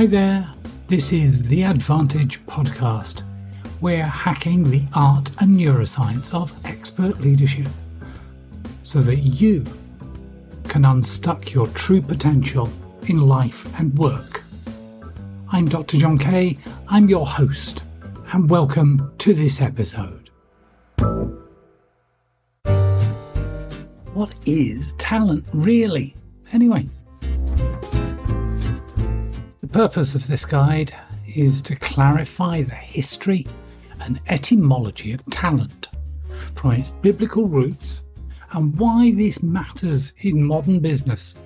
Hi there, this is the Advantage Podcast. We're hacking the art and neuroscience of expert leadership so that you can unstuck your true potential in life and work. I'm Dr. John Kay, I'm your host, and welcome to this episode. What is talent really? Anyway, purpose of this guide is to clarify the history and etymology of talent from its biblical roots and why this matters in modern business.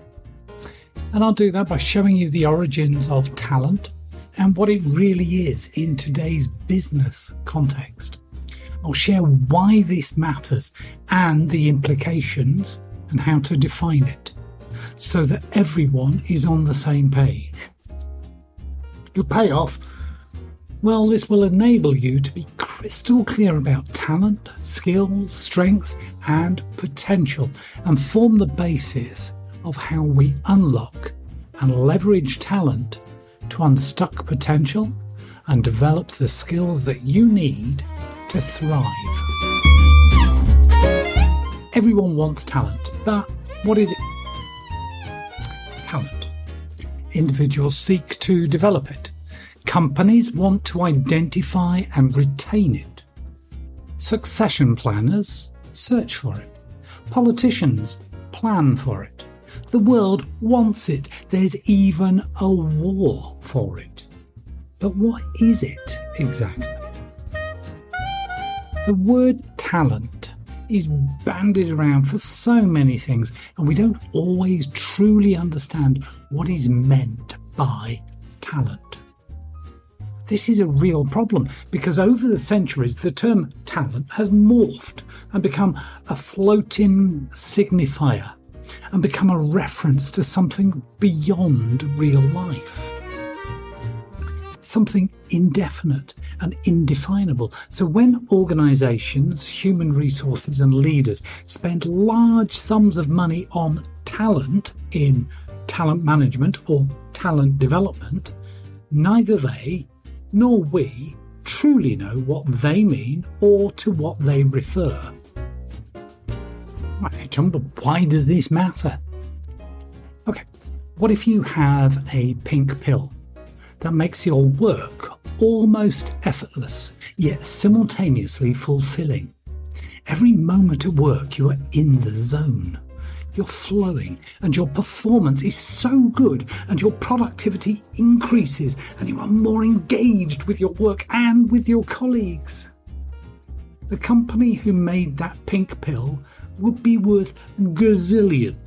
And I'll do that by showing you the origins of talent and what it really is in today's business context. I'll share why this matters and the implications and how to define it so that everyone is on the same page. The payoff? Well, this will enable you to be crystal clear about talent, skills, strengths, and potential, and form the basis of how we unlock and leverage talent to unstuck potential and develop the skills that you need to thrive. Everyone wants talent, but what is it? Individuals seek to develop it. Companies want to identify and retain it. Succession planners search for it. Politicians plan for it. The world wants it. There's even a war for it. But what is it exactly? The word talent is bandied around for so many things, and we don't always truly understand what is meant by talent. This is a real problem because over the centuries the term talent has morphed and become a floating signifier and become a reference to something beyond real life something indefinite and indefinable. So when organizations, human resources, and leaders spend large sums of money on talent in talent management or talent development, neither they nor we truly know what they mean or to what they refer. Right, John, but why does this matter? Okay, what if you have a pink pill that makes your work almost effortless, yet simultaneously fulfilling. Every moment at work, you are in the zone. You're flowing, and your performance is so good, and your productivity increases, and you are more engaged with your work and with your colleagues. The company who made that pink pill would be worth gazillions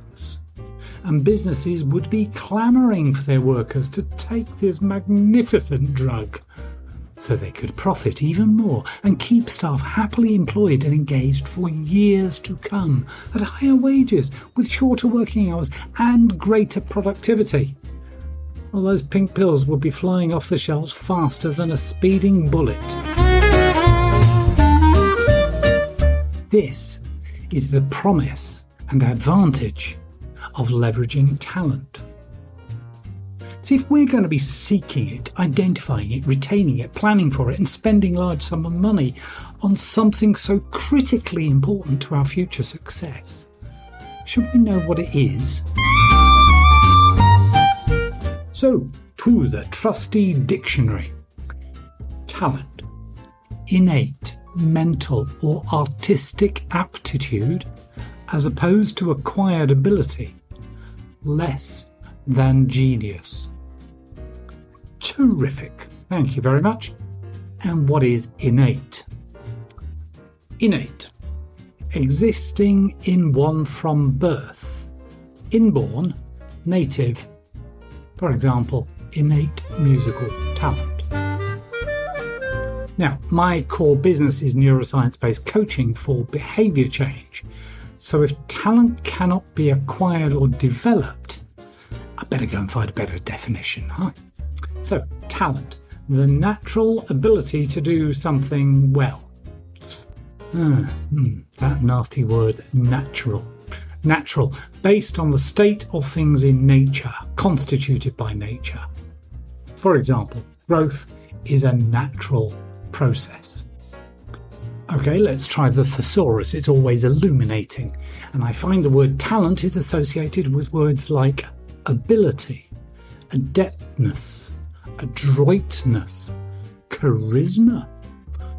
and businesses would be clamouring for their workers to take this magnificent drug so they could profit even more and keep staff happily employed and engaged for years to come at higher wages with shorter working hours and greater productivity. Well, those pink pills would be flying off the shelves faster than a speeding bullet. This is the promise and advantage of leveraging talent. See, if we're going to be seeking it, identifying it, retaining it, planning for it, and spending large sum of money on something so critically important to our future success, should we know what it is? So, to the trusty dictionary talent, innate, mental, or artistic aptitude, as opposed to acquired ability less than genius. Terrific. Thank you very much. And what is innate? Innate. Existing in one from birth. Inborn, native. For example, innate musical talent. Now, my core business is neuroscience based coaching for behavior change. So if talent cannot be acquired or developed, I better go and find a better definition, huh? So, talent, the natural ability to do something well. Hmm, that nasty word, natural. Natural, based on the state of things in nature, constituted by nature. For example, growth is a natural process. Okay, let's try the thesaurus. It's always illuminating. And I find the word talent is associated with words like ability, adeptness, adroitness, charisma,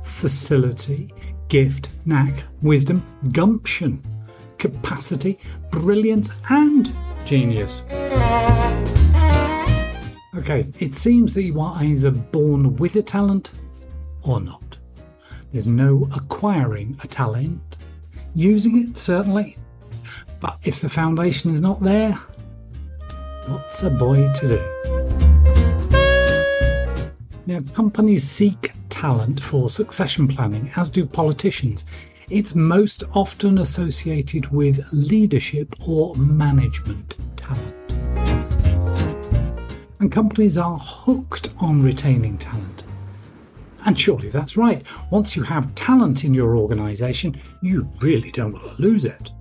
facility, gift, knack, wisdom, gumption, capacity, brilliance, and genius. Okay, it seems that you are either born with a talent or not. There's no acquiring a talent. Using it, certainly. But if the foundation is not there, what's a boy to do? Now, companies seek talent for succession planning, as do politicians. It's most often associated with leadership or management talent. And companies are hooked on retaining talent. And surely that's right. Once you have talent in your organisation, you really don't want to lose it.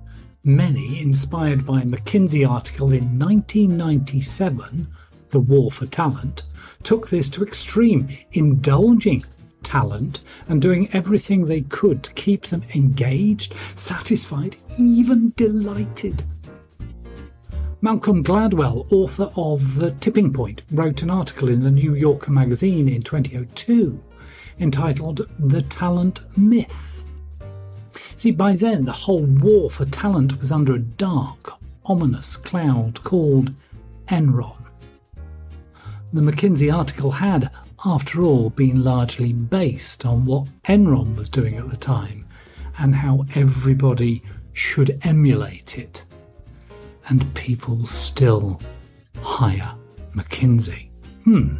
Many, inspired by a McKinsey article in 1997, The War for Talent, took this to extreme, indulging talent and doing everything they could to keep them engaged, satisfied, even delighted. Malcolm Gladwell, author of The Tipping Point, wrote an article in the New Yorker magazine in 2002 entitled The Talent Myth. See, by then the whole war for talent was under a dark, ominous cloud called Enron. The McKinsey article had, after all, been largely based on what Enron was doing at the time and how everybody should emulate it. And people still hire McKinsey. Hmm.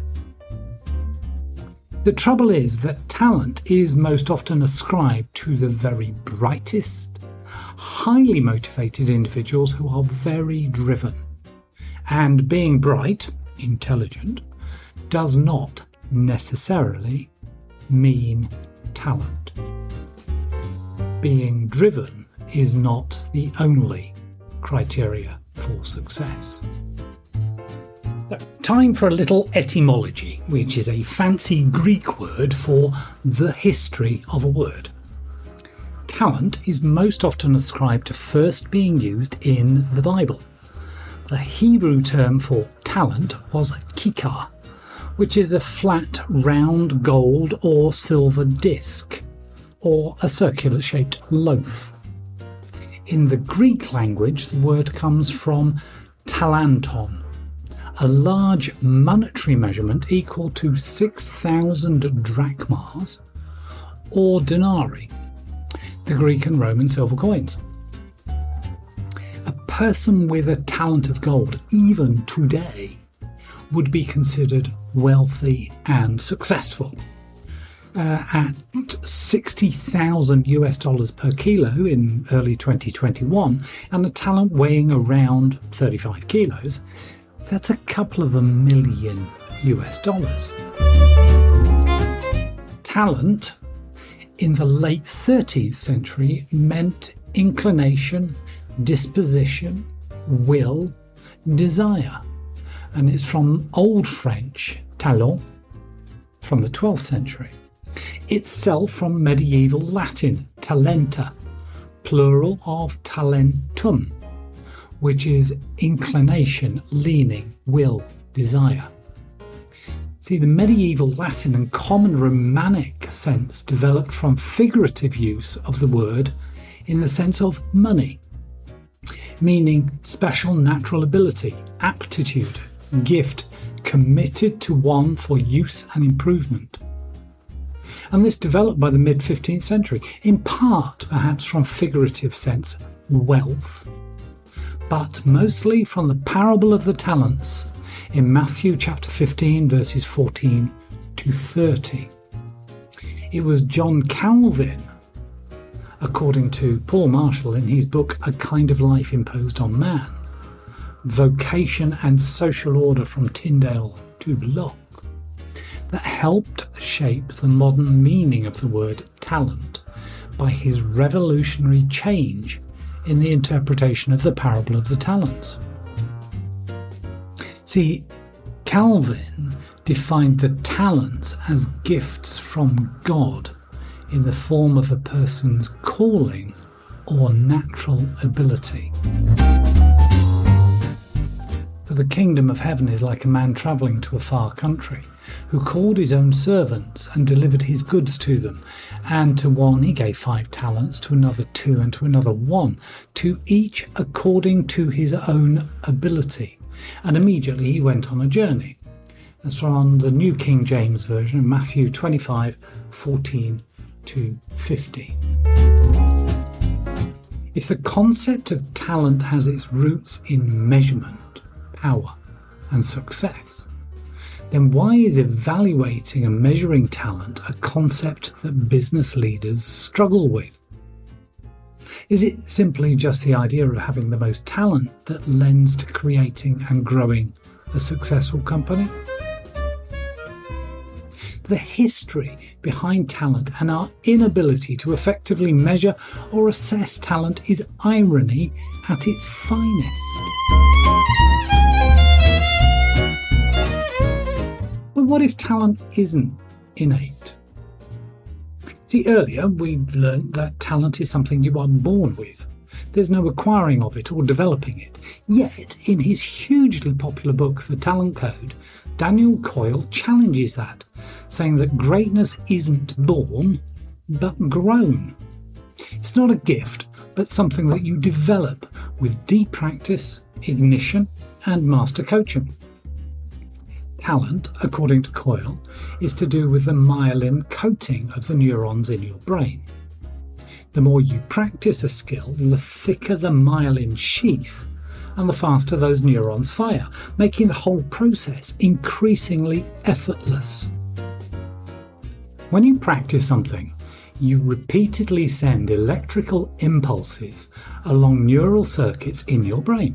The trouble is that talent is most often ascribed to the very brightest, highly motivated individuals who are very driven. And being bright, intelligent, does not necessarily mean talent. Being driven is not the only criteria for success. Time for a little etymology, which is a fancy Greek word for the history of a word. Talent is most often ascribed to first being used in the Bible. The Hebrew term for talent was kikar, which is a flat, round gold or silver disc, or a circular shaped loaf. In the Greek language, the word comes from talanton, a large monetary measurement equal to 6,000 drachmas or denarii, the Greek and Roman silver coins. A person with a talent of gold, even today, would be considered wealthy and successful. Uh, at 60,000 US dollars per kilo in early 2021 and a talent weighing around 35 kilos, that's a couple of a million US dollars. Talent in the late 13th century meant inclination, disposition, will, desire, and it's from Old French talent from the 12th century. Itself from medieval Latin talenta, plural of talentum, which is inclination, leaning, will, desire. See, the medieval Latin and common Romanic sense developed from figurative use of the word in the sense of money, meaning special natural ability, aptitude, gift, committed to one for use and improvement. And this developed by the mid 15th century, in part perhaps from figurative sense, wealth, but mostly from the parable of the talents in Matthew chapter 15, verses 14 to 30. It was John Calvin, according to Paul Marshall in his book A Kind of Life Imposed on Man Vocation and Social Order from Tyndale to Locke, that helped shape the modern meaning of the word talent by his revolutionary change in the interpretation of the parable of the talents. See, Calvin defined the talents as gifts from God in the form of a person's calling or natural ability. The kingdom of heaven is like a man travelling to a far country, who called his own servants and delivered his goods to them. And to one he gave five talents, to another two, and to another one, to each according to his own ability. And immediately he went on a journey. That's from the New King James Version, Matthew 25 14 to 50. If the concept of talent has its roots in measurement, power and success, then why is evaluating and measuring talent a concept that business leaders struggle with? Is it simply just the idea of having the most talent that lends to creating and growing a successful company? The history behind talent and our inability to effectively measure or assess talent is irony at its finest. What if talent isn't innate? See, earlier we learned that talent is something you are born with. There's no acquiring of it or developing it. Yet, in his hugely popular book, The Talent Code, Daniel Coyle challenges that, saying that greatness isn't born, but grown. It's not a gift, but something that you develop with deep practice, ignition, and master coaching. Talent, according to Coyle, is to do with the myelin coating of the neurons in your brain. The more you practice a skill, the thicker the myelin sheath and the faster those neurons fire, making the whole process increasingly effortless. When you practice something, you repeatedly send electrical impulses along neural circuits in your brain.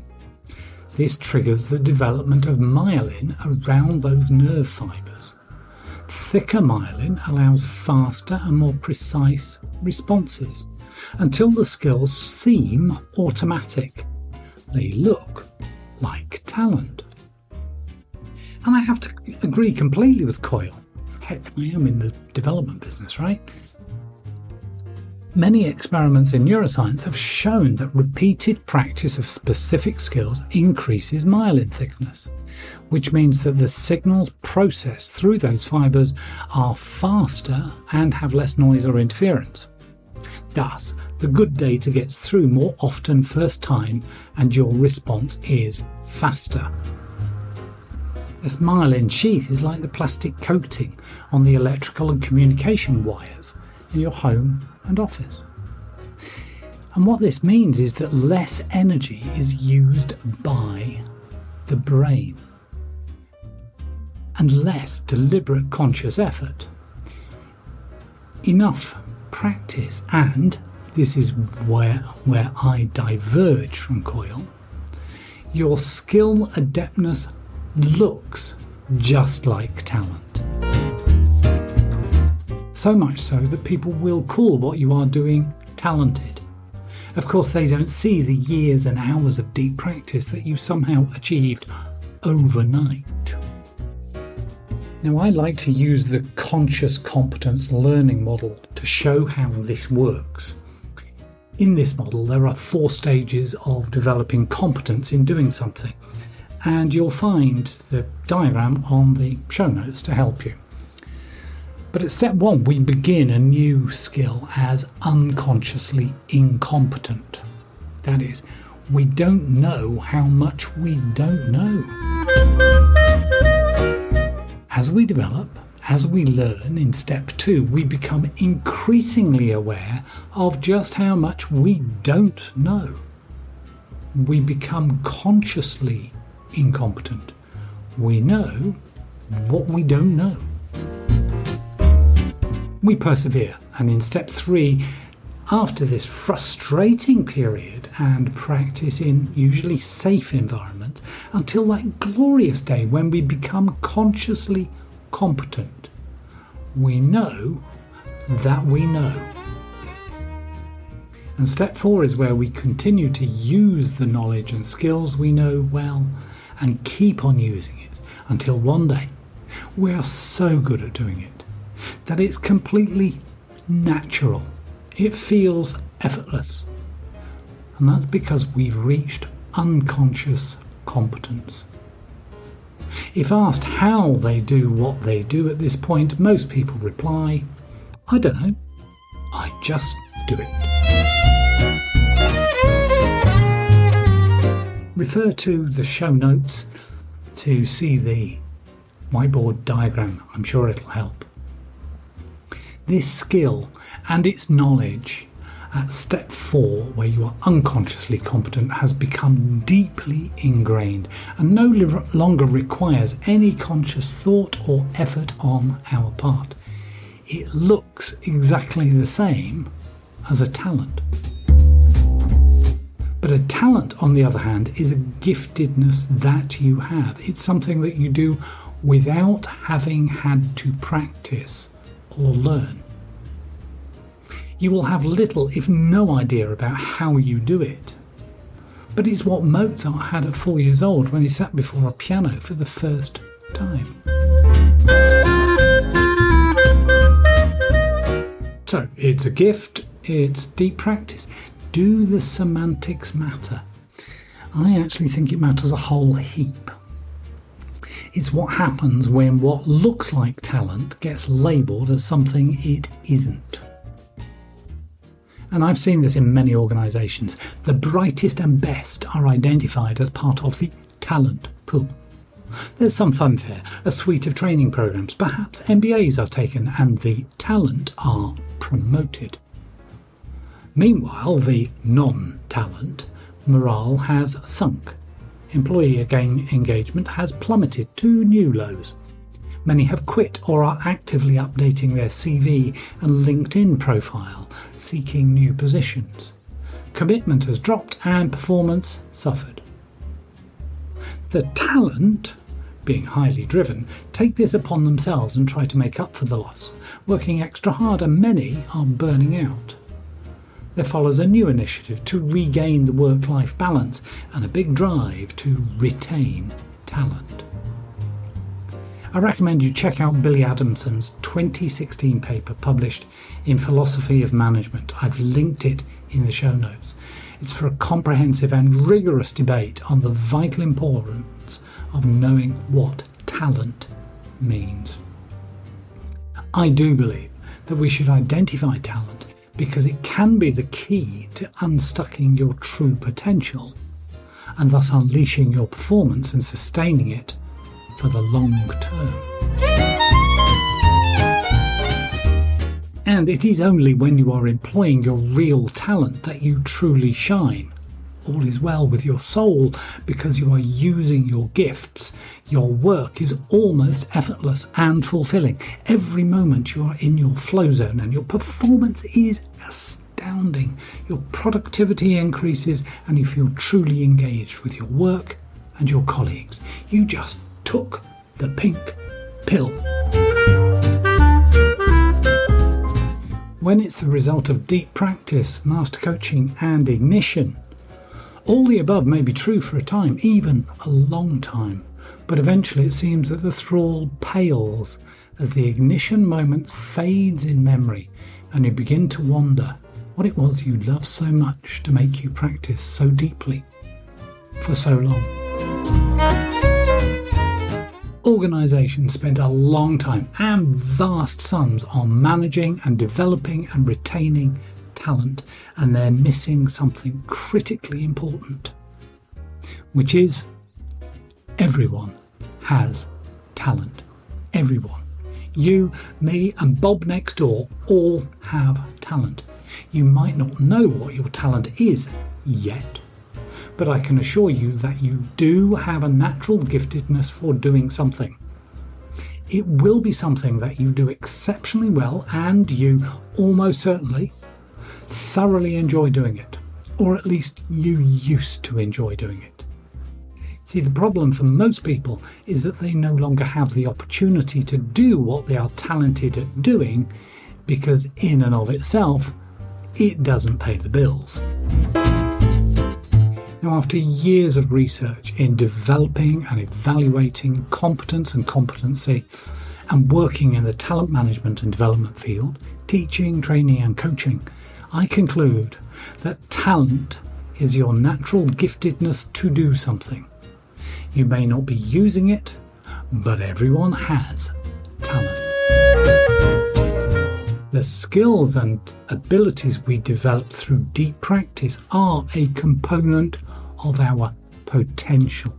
This triggers the development of myelin around those nerve fibres. Thicker myelin allows faster and more precise responses until the skills seem automatic. They look like talent. And I have to agree completely with Coyle. Heck, I am in the development business, right? Many experiments in neuroscience have shown that repeated practice of specific skills increases myelin thickness, which means that the signals processed through those fibers are faster and have less noise or interference. Thus, the good data gets through more often first time and your response is faster. This myelin sheath is like the plastic coating on the electrical and communication wires in your home and office. And what this means is that less energy is used by the brain and less deliberate conscious effort. Enough practice, and this is where, where I diverge from Coyle, your skill adeptness looks just like talent. So much so that people will call what you are doing talented. Of course, they don't see the years and hours of deep practice that you somehow achieved overnight. Now, I like to use the conscious competence learning model to show how this works. In this model, there are four stages of developing competence in doing something, and you'll find the diagram on the show notes to help you. But at step one, we begin a new skill as unconsciously incompetent. That is, we don't know how much we don't know. As we develop, as we learn in step two, we become increasingly aware of just how much we don't know. We become consciously incompetent. We know what we don't know we persevere. And in step three, after this frustrating period and practice in usually safe environments, until that glorious day when we become consciously competent, we know that we know. And step four is where we continue to use the knowledge and skills we know well and keep on using it until one day We are so good at doing it that it's completely natural. It feels effortless. And that's because we've reached unconscious competence. If asked how they do what they do at this point, most people reply, I don't know, I just do it. Refer to the show notes to see the whiteboard diagram. I'm sure it'll help. This skill and its knowledge at step four, where you are unconsciously competent, has become deeply ingrained and no longer requires any conscious thought or effort on our part. It looks exactly the same as a talent. But a talent, on the other hand, is a giftedness that you have. It's something that you do without having had to practice or learn. You will have little, if no idea about how you do it. But it's what Mozart had at four years old when he sat before a piano for the first time. So it's a gift, it's deep practice do the semantics matter? I actually think it matters a whole heap. It's what happens when what looks like talent gets labelled as something it isn't. And I've seen this in many organisations. The brightest and best are identified as part of the talent pool. There's some fanfare, a suite of training programs, perhaps MBAs are taken, and the talent are promoted. Meanwhile, the non talent morale has sunk. Employee engagement has plummeted to new lows. Many have quit or are actively updating their CV and LinkedIn profile, seeking new positions. Commitment has dropped and performance suffered. The talent, being highly driven, take this upon themselves and try to make up for the loss, working extra hard, and many are burning out there follows a new initiative to regain the work life balance and a big drive to retain talent. I recommend you check out Billy Adamson's 2016 paper published in Philosophy of Management. I've linked it in the show notes. It's for a comprehensive and rigorous debate on the vital importance of knowing what talent means. I do believe that we should identify talent because it can be the key to unstucking your true potential and thus unleashing your performance and sustaining it for the long term. And it is only when you are employing your real talent that you truly shine all is well with your soul because you are using your gifts. Your work is almost effortless and fulfilling. Every moment you are in your flow zone and your performance is astounding. Your productivity increases and you feel truly engaged with your work and your colleagues. You just took the pink pill. When it's the result of deep practice, master coaching, and ignition, all the above may be true for a time, even a long time, but eventually it seems that the thrall pales as the ignition moment fades in memory and you begin to wonder what it was you loved so much to make you practice so deeply for so long. Organisations spend a long time and vast sums on managing and developing and retaining talent and they're missing something critically important, which is everyone has talent. Everyone. You, me, and Bob next door all have talent. You might not know what your talent is yet, but I can assure you that you do have a natural giftedness for doing something. It will be something that you do exceptionally well, and you almost certainly thoroughly enjoy doing it, or at least you used to enjoy doing it. See, the problem for most people is that they no longer have the opportunity to do what they are talented at doing because, in and of itself, it doesn't pay the bills. Now, after years of research in developing and evaluating competence and competency, and working in the talent management and development field, teaching, training, and coaching, I conclude that talent is your natural giftedness to do something. You may not be using it, but everyone has talent. The skills and abilities we develop through deep practice are a component of our potential.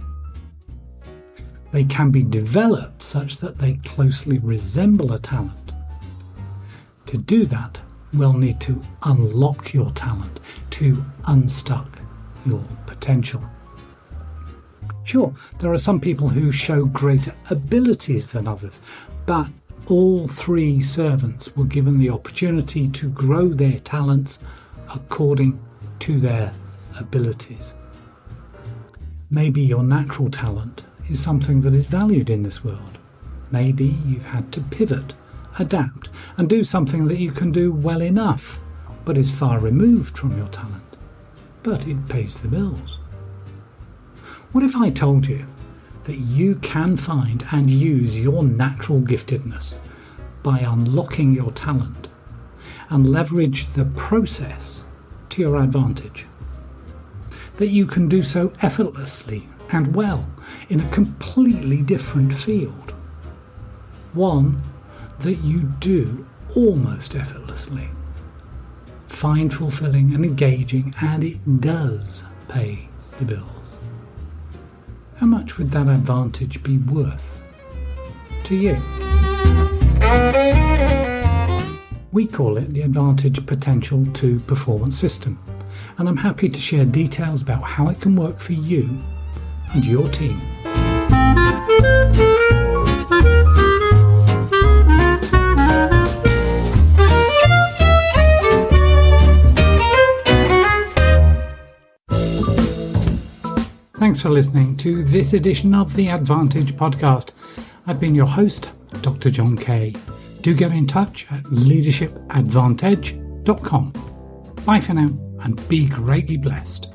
They can be developed such that they closely resemble a talent. To do that, we'll need to unlock your talent, to unstuck your potential. Sure, there are some people who show greater abilities than others, but all three servants were given the opportunity to grow their talents according to their abilities. Maybe your natural talent is something that is valued in this world. Maybe you've had to pivot, adapt, and do something that you can do well enough, but is far removed from your talent. But it pays the bills. What if I told you that you can find and use your natural giftedness by unlocking your talent and leverage the process to your advantage? That you can do so effortlessly and well in a completely different field. One that you do almost effortlessly. Find fulfilling and engaging, and it does pay the bills. How much would that advantage be worth to you? We call it the Advantage Potential to Performance System, and I'm happy to share details about how it can work for you and your team. Thanks for listening to this edition of the Advantage podcast. I've been your host, Dr. John Kay. Do get in touch at leadershipadvantage.com. Bye for now and be greatly blessed.